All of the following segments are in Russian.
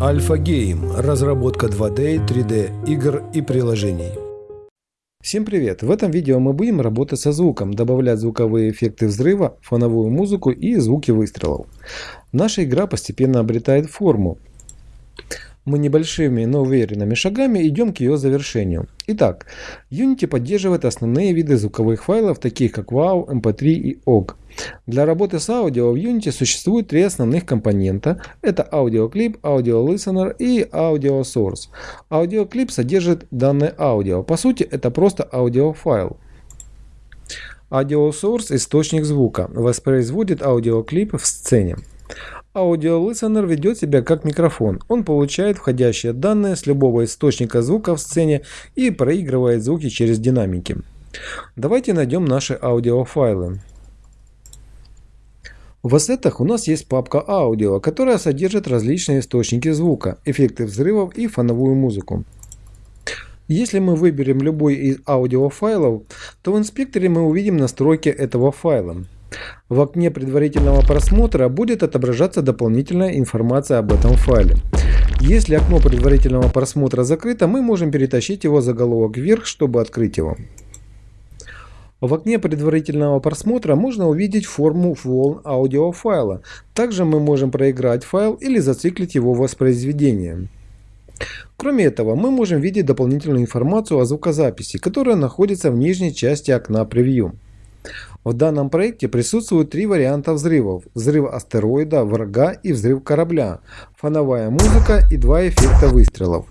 Альфа Гейм. Разработка 2D, 3D игр и приложений. Всем привет! В этом видео мы будем работать со звуком, добавлять звуковые эффекты взрыва, фоновую музыку и звуки выстрелов. Наша игра постепенно обретает форму. Мы небольшими, но уверенными шагами идем к ее завершению. Итак, Unity поддерживает основные виды звуковых файлов, таких как WAV, MP3 и OGG. Для работы с аудио в Unity существует три основных компонента. Это аудиоклип, аудиолистенер и аудиосорс. AudioClip содержит данные аудио. По сути, это просто аудиофайл. AudioSource – источник звука, воспроизводит аудиоклип в сцене. AudioListener ведет себя как микрофон. Он получает входящие данные с любого источника звука в сцене и проигрывает звуки через динамики. Давайте найдем наши аудиофайлы. В ассетах у нас есть папка аудио, которая содержит различные источники звука, эффекты взрывов и фоновую музыку. Если мы выберем любой из аудиофайлов, то в инспекторе мы увидим настройки этого файла. В окне предварительного просмотра будет отображаться дополнительная информация об этом файле. Если окно предварительного просмотра закрыто, мы можем перетащить его заголовок вверх, чтобы открыть его. В окне предварительного просмотра можно увидеть форму волн аудиофайла. Также мы можем проиграть файл или зациклить его воспроизведение. Кроме этого, мы можем видеть дополнительную информацию о звукозаписи, которая находится в нижней части окна превью. В данном проекте присутствуют три варианта взрывов. Взрыв астероида, врага и взрыв корабля, фоновая музыка и два эффекта выстрелов.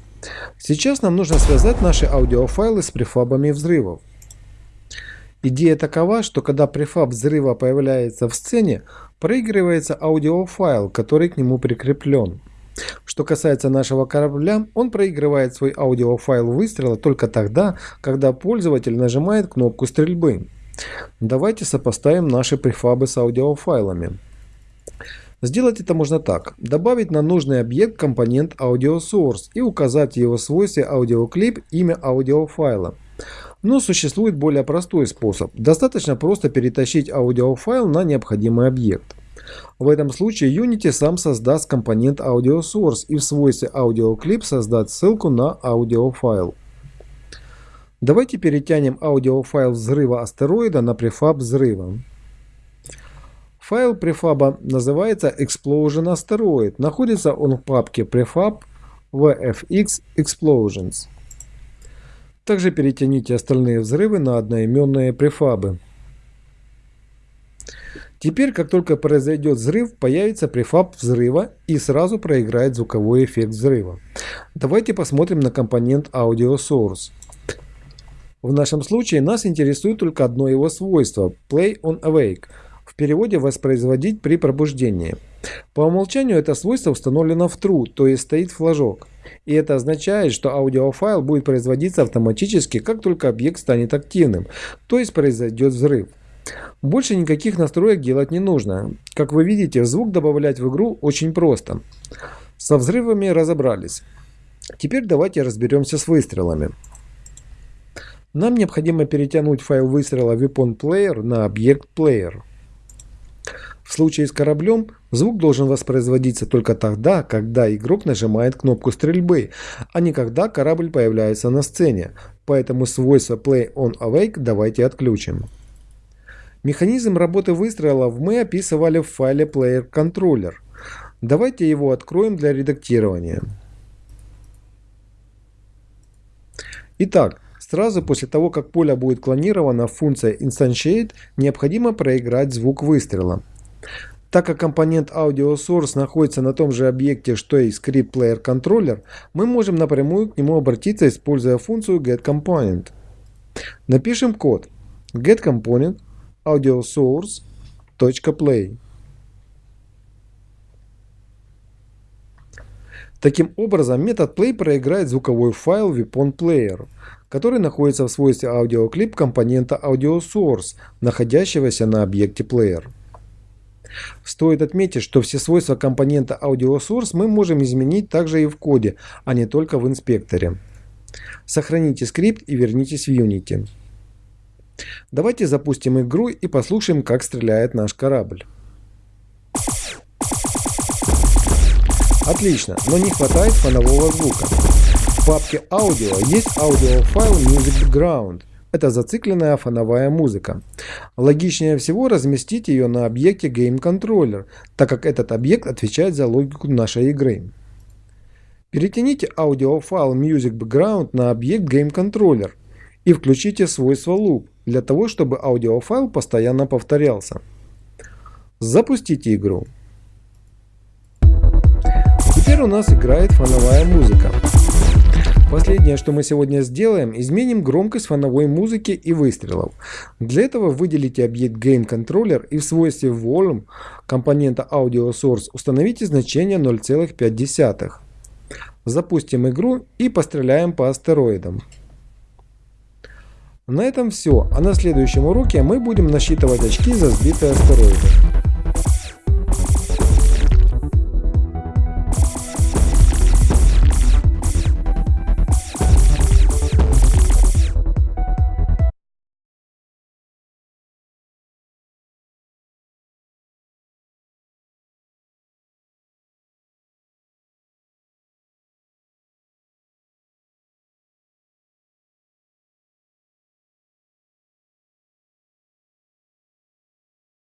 Сейчас нам нужно связать наши аудиофайлы с префабами взрывов. Идея такова, что когда префаб взрыва появляется в сцене, проигрывается аудиофайл, который к нему прикреплен. Что касается нашего корабля, он проигрывает свой аудиофайл выстрела только тогда, когда пользователь нажимает кнопку стрельбы. Давайте сопоставим наши префабы с аудиофайлами. Сделать это можно так. Добавить на нужный объект компонент AudioSource и указать в его свойстве AudioClip имя аудиофайла. Но существует более простой способ. Достаточно просто перетащить аудиофайл на необходимый объект. В этом случае Unity сам создаст компонент AudioSource и в свойстве AudioClip создаст ссылку на аудиофайл. Давайте перетянем аудиофайл взрыва астероида на префаб взрыва. Файл префаба называется Explosion Asteroid. Находится он в папке prefab VFX Explosions. Также перетяните остальные взрывы на одноименные префабы. Теперь, как только произойдет взрыв, появится префаб взрыва и сразу проиграет звуковой эффект взрыва. Давайте посмотрим на компонент Audio Source. В нашем случае нас интересует только одно его свойство – Play on Awake, в переводе «воспроизводить при пробуждении». По умолчанию это свойство установлено в true, то есть стоит флажок. И это означает, что аудиофайл будет производиться автоматически, как только объект станет активным, то есть произойдет взрыв. Больше никаких настроек делать не нужно. Как вы видите, звук добавлять в игру очень просто. Со взрывами разобрались. Теперь давайте разберемся с выстрелами. Нам необходимо перетянуть файл выстрела Weapon Player на объект Player. В случае с кораблем звук должен воспроизводиться только тогда, когда игрок нажимает кнопку стрельбы, а не когда корабль появляется на сцене. Поэтому свойство Play on Awake давайте отключим. Механизм работы выстрелов мы описывали в файле Player Controller. Давайте его откроем для редактирования. Итак, Сразу после того, как поле будет клонировано, функция Instantiate необходимо проиграть звук выстрела. Так как компонент Audio Source находится на том же объекте, что и Script Player Controller, мы можем напрямую к нему обратиться, используя функцию getComponent. Напишем код getComponent audiosource.play. Таким образом, метод play проиграет звуковой файл Weapon Player, который находится в свойстве аудиоклип компонента AudioSource, находящегося на объекте Player. Стоит отметить, что все свойства компонента AudioSource мы можем изменить также и в коде, а не только в инспекторе. Сохраните скрипт и вернитесь в Unity. Давайте запустим игру и послушаем, как стреляет наш корабль. Отлично, но не хватает фонового звука. Папке аудио есть аудиофайл Music Background. Это зацикленная фоновая музыка. Логичнее всего разместить ее на объекте Game Controller, так как этот объект отвечает за логику нашей игры. Перетяните аудиофайл Music Background на объект Game Controller и включите свойство Loop для того, чтобы аудиофайл постоянно повторялся. Запустите игру. Теперь у нас играет фоновая музыка. Последнее, что мы сегодня сделаем, изменим громкость фоновой музыки и выстрелов. Для этого выделите объект Game Controller и в свойстве Volume компонента Audio Source установите значение 0,5. Запустим игру и постреляем по астероидам. На этом все, а на следующем уроке мы будем насчитывать очки за сбитые астероиды.